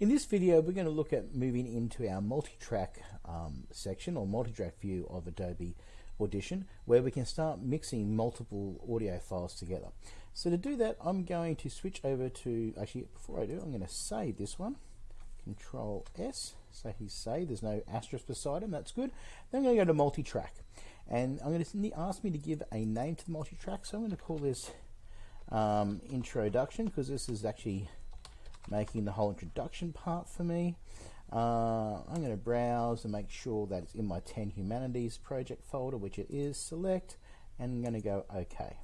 In this video, we're going to look at moving into our multi-track um, section or multi-track view of Adobe Audition, where we can start mixing multiple audio files together. So to do that, I'm going to switch over to, actually, before I do, I'm going to save this one. Control S, so he's saved, there's no asterisk beside him, that's good. Then I'm going to go to multi-track. And I'm going to ask me to give a name to the multi-track, so I'm going to call this um, introduction, because this is actually making the whole introduction part for me. Uh, I'm going to browse and make sure that it's in my 10 Humanities project folder, which it is. Select, and I'm going to go OK.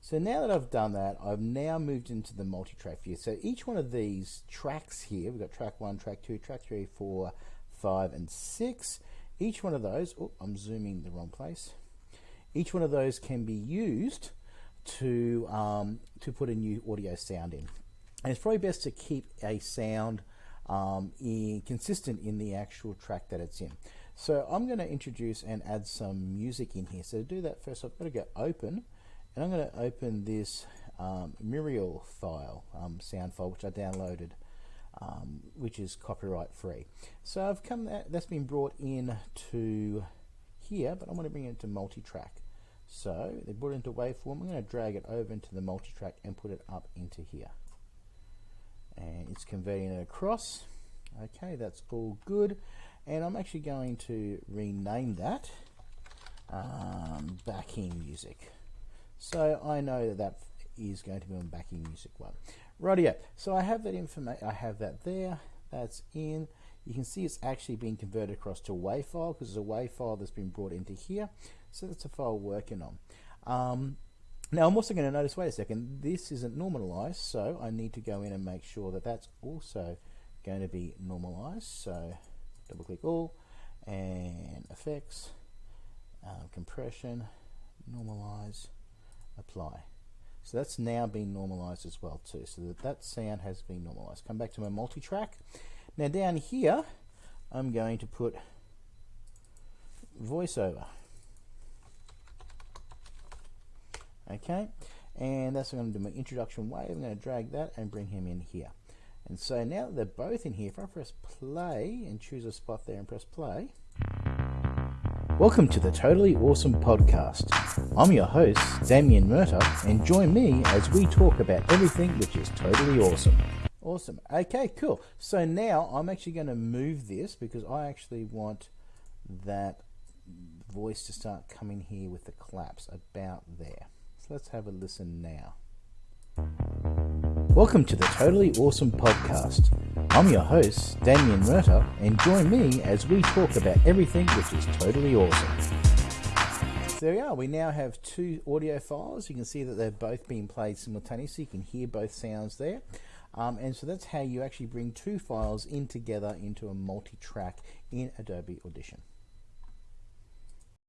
So now that I've done that, I've now moved into the multi-track view. So each one of these tracks here, we've got track 1, track 2, track 3, 4, 5, and 6. Each one of those, oh, I'm zooming the wrong place. Each one of those can be used to, um, to put a new audio sound in. And it's probably best to keep a sound um, in, consistent in the actual track that it's in. So I'm going to introduce and add some music in here. So to do that first I've got to go open and I'm going to open this um, Muriel file, um, sound file which I downloaded um, which is copyright free. So I've come that, that's been brought in to here but I want to bring it into multi-track. So they brought it into waveform. I'm going to drag it over into the multi-track and put it up into here and it's converting it across. Okay that's all good. And I'm actually going to rename that um, backing music. So I know that that is going to be on backing music one. Rightio. So I have that information I have that there. That's in. You can see it's actually being converted across to WAV file because it's a WAV file that's been brought into here. So that's a file working on. Um, now I'm also going to notice, wait a second, this isn't normalized, so I need to go in and make sure that that's also going to be normalized. So double click all and effects, uh, compression, normalize, apply. So that's now been normalized as well too, so that that sound has been normalized. Come back to my multi-track. Now down here, I'm going to put voiceover. Okay and that's what I'm going to do my introduction wave I'm going to drag that and bring him in here and so now that they're both in here if I press play and choose a spot there and press play Welcome to the Totally Awesome Podcast. I'm your host, Damien Murta, and join me as we talk about everything which is totally awesome. Awesome. Okay, cool. So now I'm actually going to move this because I actually want that voice to start coming here with the claps about there. Let's have a listen now. Welcome to the Totally Awesome Podcast. I'm your host, Damien Murta, and join me as we talk about everything which is totally awesome. So there we are. We now have two audio files. You can see that they've both been played simultaneously. You can hear both sounds there. Um, and so that's how you actually bring two files in together into a multi-track in Adobe Audition.